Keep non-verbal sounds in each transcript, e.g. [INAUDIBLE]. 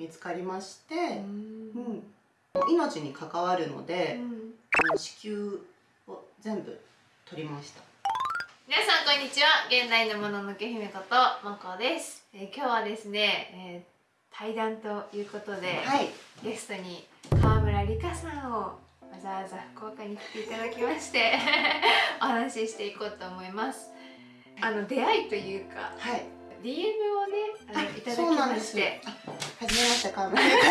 見つかりまして、うん。命に関わるので、あの子宮を全部取りました。皆さんこんにちは。現代のもののけ姫ことまこです、えー今日はですね、えー対談ということで、はい。ゲストに川村理香さんをわざわざ福岡に来ていただきまして [LAUGHS] お話ししていこうと思います。あの出会いというかはい。DM をねあのいただきそうなんまです。してあはじめまして川村です。で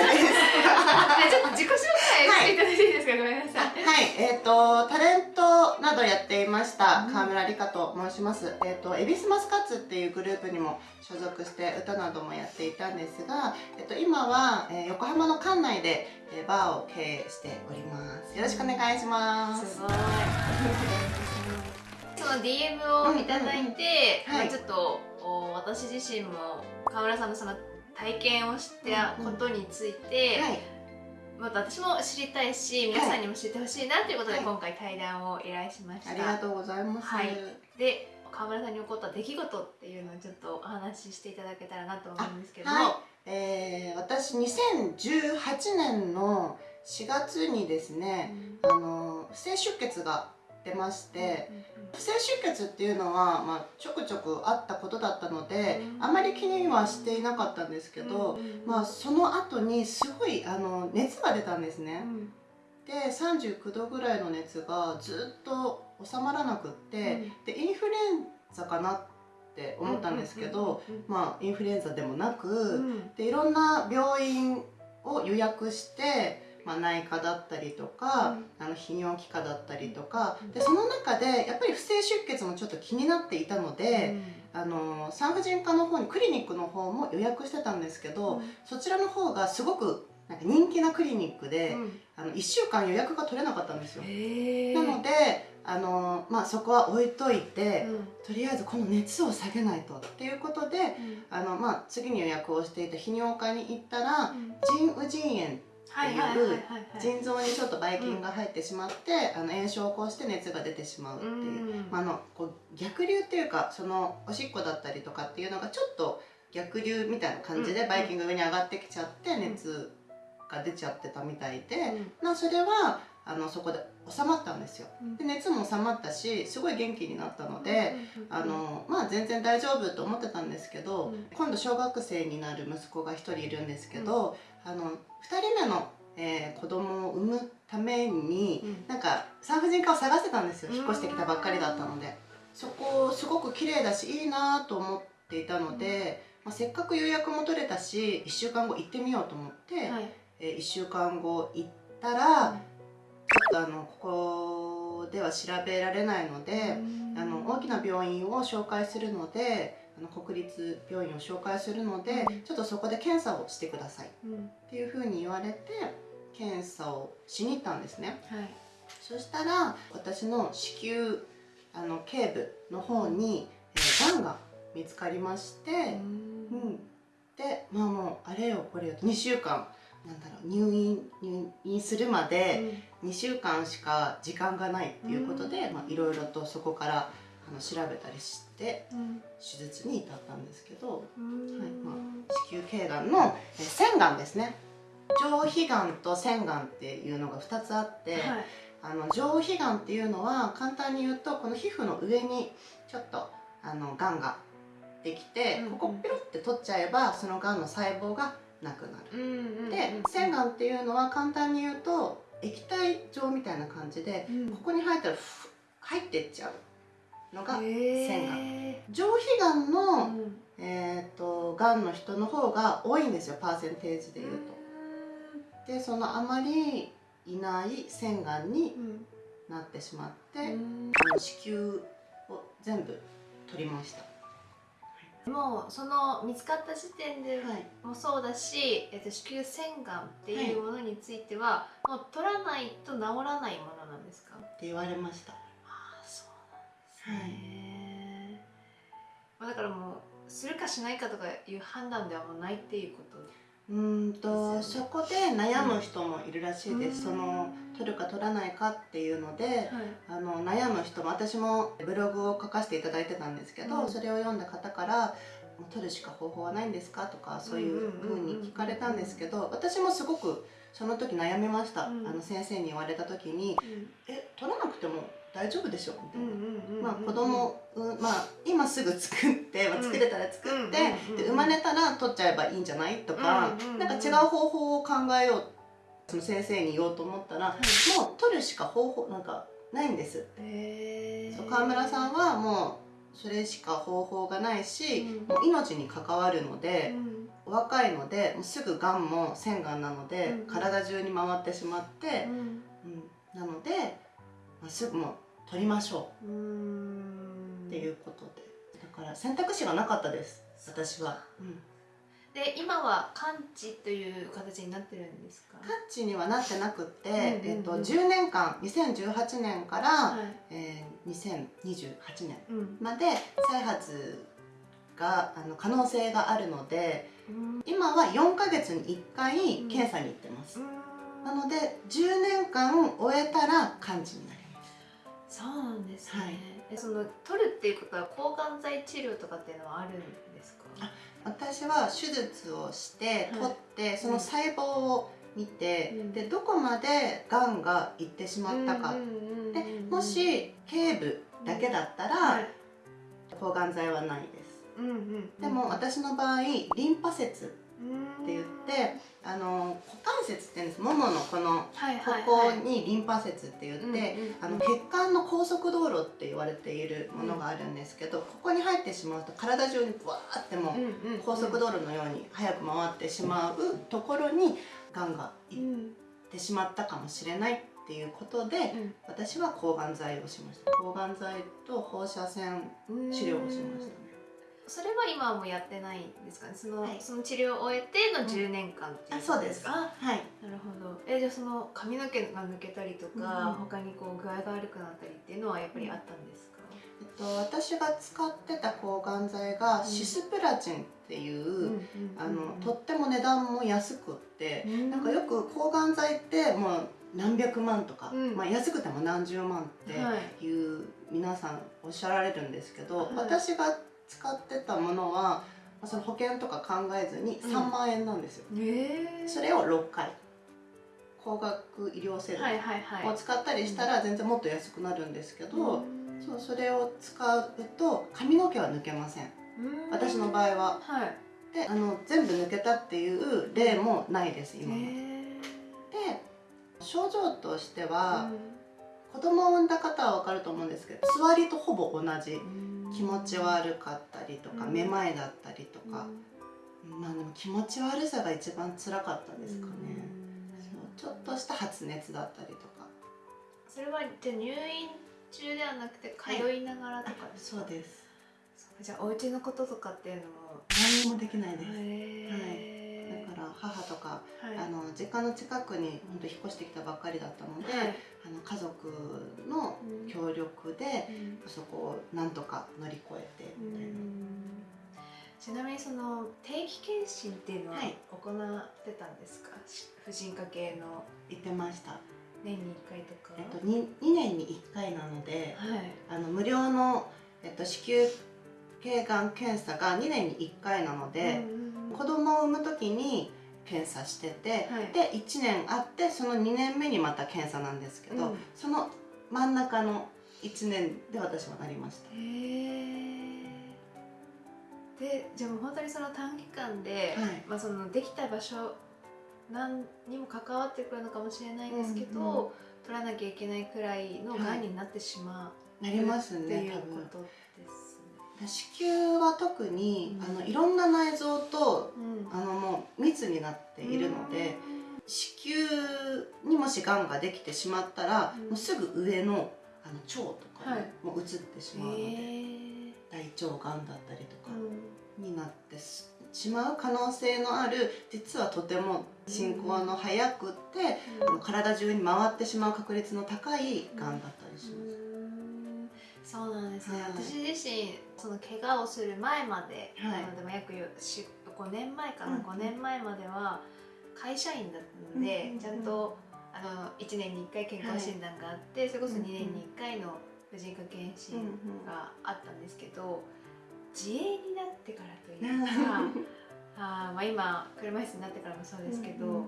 ちょっと自己紹介していただいていいですか、ごめんなさい。はい、えっ、とタレントなどやっていましたうん。川村理香と申します。えっ、とエビスマスカッツっていうグループにも所属して歌などもやっていたんですが、えっ、と今は、えー横浜の館内で、えーバーを経営しております。よろしくお願いします。すごい。その DM をいただいて、うん。うん。うん。はいまあちょっとお私自身も川村さんのその体験をしたことについて、はい、また私も知りたいし皆さんにも知ってほしいなということで、はい。今回対談を依頼しました。ありがとうございます。はい。で川村さんに起こった出来事っていうのをちょっとお話ししていただけたらなと思うんですけども、はい、えー私2018年の4月にですね、あの不正出血が出まして。不正出血っていうのは、まあ、ちょくちょくあったことだったので、うん。あまり気にはしていなかったんですけど、まあ、その後にすごいあの熱が出たんですね。で39度ぐらいの熱がずっと収まらなくって、でインフルエンザかなって思ったんですけど、まあインフルエンザでもなく、でいろんな病院を予約して、まあ、内科だったりとか、あの泌尿器科だったりとかでその中でやっぱり不正出血もちょっと気になっていたので、あの産婦人科の方にクリニックの方も予約してたんですけど、そちらの方がすごくなんか人気なクリニックで、あの1週間予約が取れなかったんですよ。なのであの、まあ、そこは置いといて、とりあえずこの熱を下げないと。っていうことであの、まあ、次に予約をしていた泌尿科に行ったら腎盂腎炎はいはいはいはいはい腎臓にちょっとばい菌が入ってしまって、あの炎症を起こして熱が出てしまうっていう、うん。まあ、あのこう逆流っていうかそのおしっこだったりとかっていうのがちょっと逆流みたいな感じでうん。ばい菌が上に上がってきちゃってん。熱が出ちゃってたみたいで、うん。まあ、それはあのそこで収まったんですよ。うん。で熱も収まったしすごい元気になったので、あのまあ全然大丈夫と思ってたんですけど、うん。今度小学生になる息子が1人いるんですけど、あの2人目の、えー子供を産むために、うん。なんか産婦人科を探してたんですよ。うん。引っ越してきたばっかりだったので。そこすごく綺麗だしいいなと思っていたので、まあ、せっかく予約も取れたし1週間後行ってみようと思って、はい。え1週間後行ったら、ちょっとあのここでは調べられないので、あの大きな病院を紹介するのであの国立病院を紹介するので、うん。ちょっとそこで検査をしてください。っうん。ていうふうに言われて検査をしに行ったんですね。はい。そしたら私の子宮あの頸部の方に、えー、がんが見つかりまして、うん、でまあもうあれよこれよ2週間なんだろう入院入院するまで、2週間しか時間がないっていうことでまあいろいろとそこからあの調べたりして手術に至ったんですけどはいま子宮頸がんのえ腺がんですね。上皮がんと腺がんっていうのが2つあって、はい。あの上皮がんっていうのは簡単に言うとこの皮膚の上にちょっとあのがんができて、うんここピロって取っちゃえばそのがんの細胞がなくなる。うんうんで腺がんっていうのは簡単に言うと液体状みたいな感じでうん。ここに入ったらふ入ってっちゃうのが腺が。上皮がんの、うん。えー、とがんの人の方が多いんですよパーセンテージでいうと。でそのあまりいない腺がんにうん。なってしまって、うん。子宮を全部取りました。もうその見つかった時点ではい、もそうだし、えっと、子宮腺がんっていうものについては、もう取らないと治らないものなんですか？って言われました。まあ、だからもうするかしないかとかいう判断ではもうないっていうことうーんとそこで悩む人もいるらしいです、うん。その取るか取らないかっていうので、はい。あの悩む人も私もブログを書かせていただいてたんですけど、うん。それを読んだ方から取るしか方法はないんですかとかそういうふうに聞かれたんですけど私もすごくその時悩みました、うん。あの先生に言われた時にうん「え取らなくても大丈夫でしょ」みたいな。うんまあ子供、うん、まあ今すぐ作って、まあ、作れたら作って、で生まれたら取っちゃえばいいんじゃない？とか、うんなんか違う方法を考えようその先生に言おうと思ったら、もう取るしか方法なんかないんです。へー。そう川村さんはもうそれしか方法がないし、うん。もう命に関わるので、うん。お若いのでもうすぐがんも腺がんなので、体中に回ってしまって、うん。うん。なので、まあ、すぐもう取りましょう。うん。っていうことで。だから選択肢がなかったです。私は、うん、で今は完治という形になってるんですか？タッチにはなってなくって、うんうんうん。えっと、10年間2018年から、はい。えー、2028年うん。まで再発があの可能性があるので今は4ヶ月に1回検査に行ってます、なので10年間終えたら完治になりますそうなんですね、はい。えその取るっていうことは抗がん剤治療とかっていうのはあるんですか？あ私は手術をしてはい。取って、その細胞を見て、うん。でどこまでがんがいってしまったか、でもし頸部だけだったら、はい。抗がん剤はないです。うんうん。でも私の場合リンパ節って言ってあの股関節って言うんです。もものこのこはいはい。こにリンパ節って言って、うんうんあの血管の高速道路って言われているものがあるんですけど、ここに入ってしまうと体中にブワーってもう高速道路のように早く回ってしまうところにがんがいっうんてしまったかもしれないっていうことで、うん。私は抗がん剤をしました。抗がん剤と放射線治療をしました。ねそれは今はもうやってないんですかね？その,、はい。その治療を終えての10年間っていうあそうです。あはい。なるほど。えじゃあその髪の毛が抜けたりとか、うん他にこう具合が悪くなったりっていうのはやっぱりあったんですか、えっと、私が使ってた抗がん剤がうん。シスプラチンっていう、ん。あのとっても値段も安くって、うん。なんかよく抗がん剤ってもう何百万とか、うん。まあ、安くても何十万ってはい。いう皆さんおっしゃられるんですけど、はい。私が使ってたものはまあその保険とか考えずにうん。3万円なんですよ、えそれを6回。高額医療制度を使ったりしたら全然もっと安くなるんですけど、うん。そうそれを使うと髪の毛は抜けません。うん。私の場合は。はい。であの全部抜けたっていう例もないです今まで、症状としてはー、子供を産んだ方は分かると思うんですけど座りとほぼ同じ。うん気持ち悪かったりとか、うん。めまいだったりとか、まあでも気持ち悪さが一番辛かったですかね、ちょっとした発熱だったりとか。それはじゃあ入院中ではなくて通いながらとかですか、そうです。じゃあお家のこととかっていうのも何もできないです、へだ母とか、はい。あの実家の近くに本当引っ越してきたばっかりだったので、はい。あの家族のうん。協力でうん。そこをなんとか乗り越えてみたいな、ちなみにその定期検診っていうのははい。行ってたんですか、し婦人科系の。言ってました、年に1回とか、えっと、2, 2年に1回なのではい。あの無料の、えっと、子宮頸がん検査が2年に1回なので、うんうんうん。子供を産む時に検査してて、はい。で1年あってその2年目にまた検査なんですけど、うん。その真ん中の1年で私はなりました。でじゃあもう本当にその短期間で、はい。まあ、そのできた場所何にも関わってくるのかもしれないですけど、うんうん取らなきゃいけないくらいのがんになってしまなりますうっていうことですね。子宮は特に、うん。あのいろんな内臓とうん。あのもう密になっているので、子宮にもしがんができてしまったら、うん。もうすぐ上のあの腸とかもう移ってしうんまうので、へ大腸がんだったりとかーになってしまう可能性のある実はとても進行の早くって、あの体中に回ってしまう確率の高いがんだったりします。そうなんですね、はい。私自身その怪我をする前まで、はい。あのでも約し5年前かな、うん。5年前までは会社員だったので、うんちゃんとあの1年に1回健康診断があって、それこそ2年に1回の婦人科検診があったんですけど、自営になってからというか [LAUGHS] あ、まあ、今車椅子になってからもそうですけど、うんうんうん、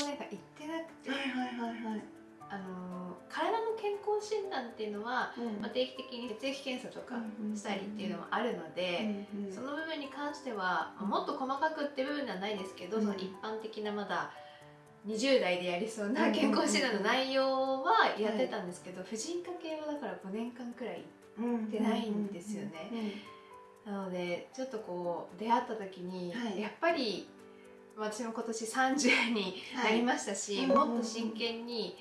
今までが行ってなくて。はいはいはいはいあの体の健康診断っていうのは、うん、まあ、定期的に血液検査とかしたりっていうのもあるので、うんうん、その部分に関しては、もっと細かくっていう部分ではないですけど、その一般的なまだ20代でやりそうな健康診断の内容はやってたんですけど、婦人科系はだから5年間くらい行ってないんですよね。なのでちょっとこう出会った時に、はい、やっぱり私も今年30になりましたし、はい、もっと真剣に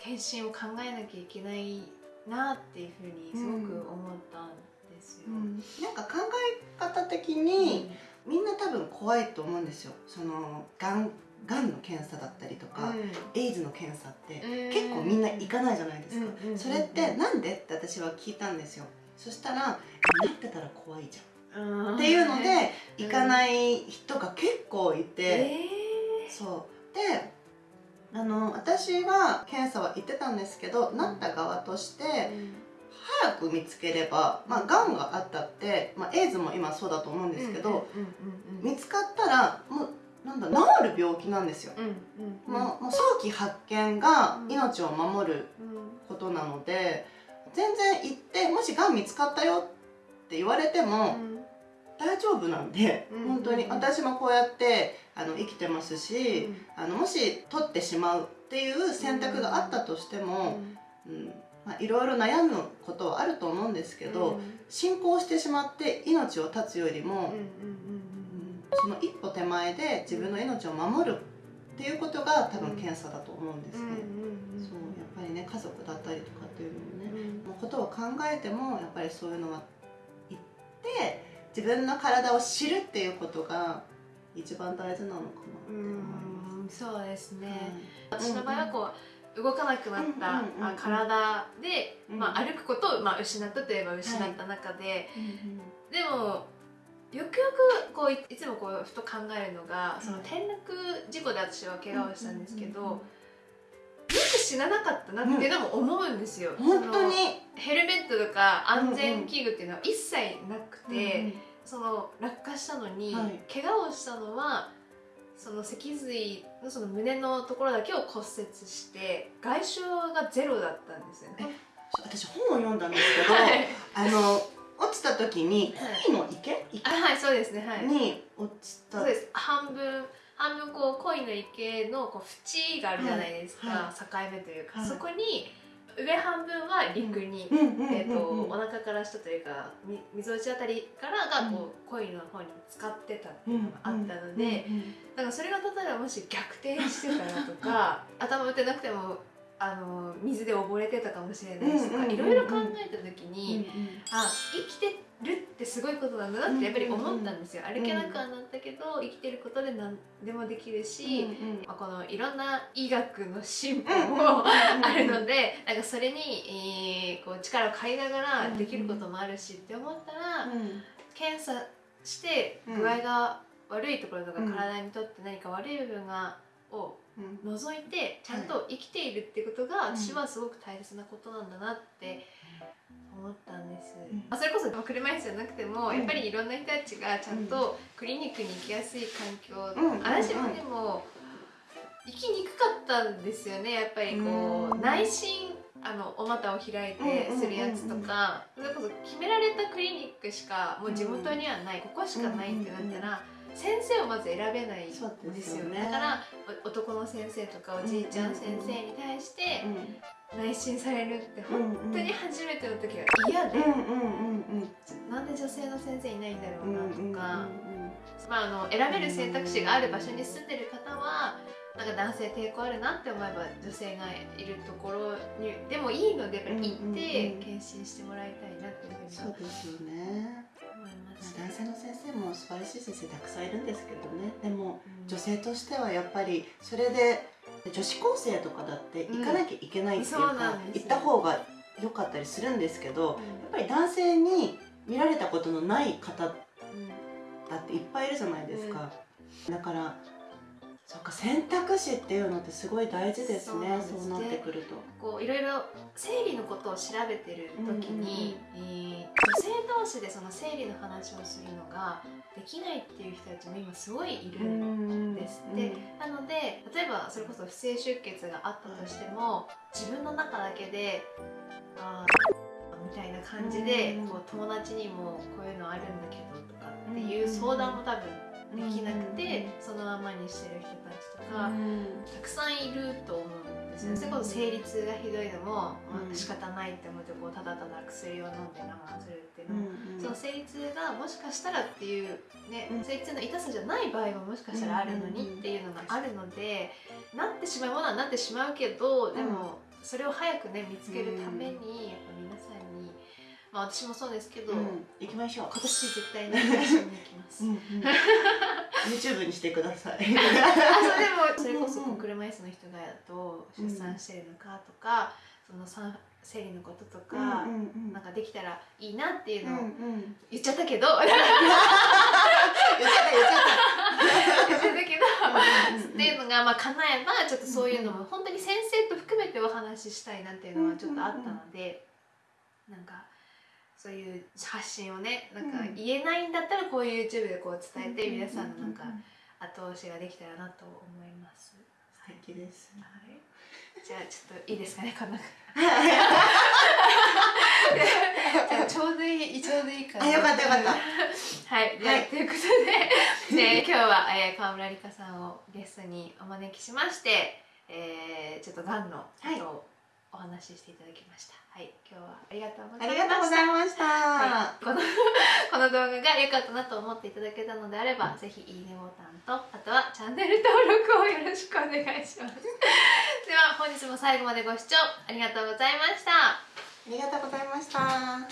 検診を考えなきゃいけないなっていうふうにすごく思ったんですよ。うん、なんか考え方的に、うん、みんな多分怖いと思うんですよ。そのがんがんの検査だったりとか、うん、エイズの検査って結構みんな行かないじゃないですか、それってなんでって私は聞いたんですよ。そしたらなってたら怖いじゃんっていうので行かない人が結構いて、えー、そう。であの私は検査は行ってたんですけど、なった側として、早く見つければ、まあ、がんがあったって、まあ、エイズも今そうだと思うんですけど、見つかったらもうなんだ治る病気なんですよ、もう早期発見が命を守ることなので、全然行ってもしがん見つかったよって言われても、大丈夫なんで、うん、本当に。私もこうやってあの生きてますし、うん、あのもし取ってしまうっていう選択があったとしても、うんまあ、いろいろ悩むことはあると思うんですけど、進行してしまって命を絶つよりも、その一歩手前で自分の命を守るっていうことが多分検査だと思うんですね。そうやっぱりね家族だったりとかっていうのもね、のことを考えてもやっぱりそういうのは自分の体を知るっていうことが一番大事なのかなって思います。そうですね、私の場合はこう、動かなくなった体で、まあ、歩くことを、まあ、失ったといえば失った中で、でもよくよくこういつもこうふと考えるのがその転落事故で私は怪我をしたんですけど、よく死ななかったなっていうのも思うんですよ、うん、本当にヘルメットとか安全器具っていうのは一切なくて、うんうん、その落下したのに、はい、怪我をしたのはその脊髄のその胸のところだけを骨折して外傷がゼロだったんですよね。私本を読んだんですけど、はい、あの落ちた時に恋の池、池はいそうですね、はい、に落ちた。そうです。半分半分こう恋の池のこう縁があるじゃないですか、はい、境目というか、はい、そこに上半分は陸に、えーと、お腹から下というかみぞおちあたりからがこう、恋の方に使ってたっていうのがあったので、だからそれが例えばもし逆転してたらとか [LAUGHS] 頭打ってなくてもあの水で溺れてたかもしれないしとかいろいろ考えた時に、あ生きてるってすごいことなんだなってやっぱり思ったんですよ、歩けなくはなったけど生きてることで何でもできるし、まあ、このいろんな医学の進歩もあるのでなんかそれに、えー、こう力を借りながらできることもあるしって思ったら、検査して具合が悪いところとか体にとって何か悪い部分がを除いてちゃんと生きているってことが私はすごく大切なことなんだなって思ったんです、うん、それこそ車椅子じゃなくても、うん、やっぱりいろんな人たちがちゃんとクリニックに行きやすい環境、うん、私もでも行きにくかったんですよねやっぱりこう、内心あのお股を開いてするやつとか。それこそ決められたクリニックしかもう地元にはない、ここしかないってなったら。先生をまず選べないんですよ、ね、だから男の先生とかおじいちゃん先生に対して内診されるって本当に初めての時は嫌で、なんで女性の先生いないんだろうなとか、まあ、あの選べる選択肢がある場所に住んでる方はなんか男性抵抗あるなって思えば女性がいるところにでもいいのでやっぱり行って検診してもらいたいなっていうふうにそうですよね男性の先生も素晴らしい先生たくさんいるんですけどね。でも、女性としてはやっぱりそれで女子高生とかだって行かなきゃいけないっていうか、うん、行った方が良かったりするんですけど、うん、やっぱり男性に見られたことのない方だっていっぱいいるじゃないですか、だからそっか選択肢っていうのってすごい大事ですね。そうなってくると。こういろいろ生理のことを調べてる時に、えー女性同士でその生理の話をするのができないっていう人たちも今すごいいるんですって、なので例えばそれこそ不正出血があったとしても自分の中だけであーみたいな感じでうんこう友達にもこういうのあるんだけどとかっていう相談も多分できなくてそのままにしてる人たちとかたくさんいると思うんですよ、うん。それこそ生理痛がひどいのも、まうん。あ、仕方ないって思ってこうただただ薬を飲んで我慢するっていうのも、うんその生理痛がもしかしたらっていう、ねうん。生理痛の痛さじゃない場合ももしかしたらあるのにっていうのがあるので、なってしまうものはなってしまうけどでもそれを早くね見つけるためにやっぱ皆さんに、まあ、私もそうですけど、うん。行きましょう。今年絶対に会社に行きます。うんうん。YouTube にしてください。[LAUGHS] あそれでもそれこそこう車椅子の人がどう出産してるのかとか、その産生理のこととか、うんうんうん。なんかできたらいいなっていううんうのをん。言っちゃったけど、[LAUGHS] 言っちゃった言っちゃった。言っちゃったけど、うんうんうんっていうのがまあ叶えばちょっとそういうのも本当に先生と含めてお話ししたいなっていうのはちょっとあったので、なんかそういう発信をねなんかうん言えないんだったらこういう YouTube でこう伝えて皆さんのなんか後押しができたらなと思います。素敵ですはい。じゃあちょっといいですかねこんな。[LAUGHS] ちょうどいいちょうどいいかな。あよかったよかったはい。はいということで、ね、今日は、えー、川村理香さんをゲストにお招きしまして、えー、ちょっとがんのことをお話ししていただきました。はい。今日はありがとうござあいました。りがとうございました、はい、この [LAUGHS] この動画が良かったなと思っていただけたのであればぜひいいねボタンとあとはチャンネル登録をよろしくお願いします [LAUGHS] では本日も最後までご視聴ありがとうございましたありがとうございました